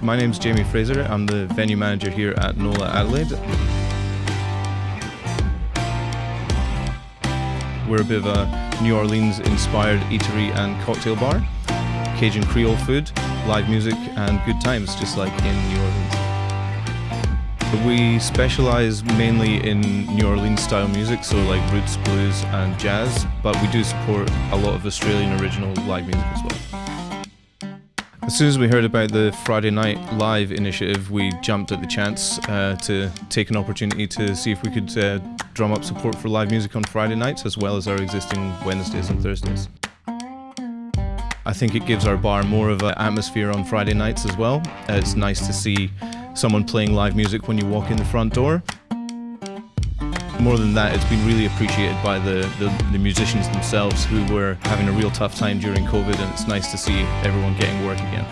My name's Jamie Fraser. I'm the venue manager here at NOLA Adelaide. We're a bit of a New Orleans inspired eatery and cocktail bar. Cajun Creole food, live music, and good times, just like in New Orleans. We specialize mainly in New Orleans style music, so like roots, blues, and jazz, but we do support a lot of Australian original live music as well. As soon as we heard about the Friday Night Live initiative, we jumped at the chance uh, to take an opportunity to see if we could uh, drum up support for live music on Friday nights as well as our existing Wednesdays and Thursdays. I think it gives our bar more of an atmosphere on Friday nights as well. Uh, it's nice to see someone playing live music when you walk in the front door. More than that, it's been really appreciated by the, the, the, musicians themselves who were having a real tough time during COVID and it's nice to see everyone getting work again.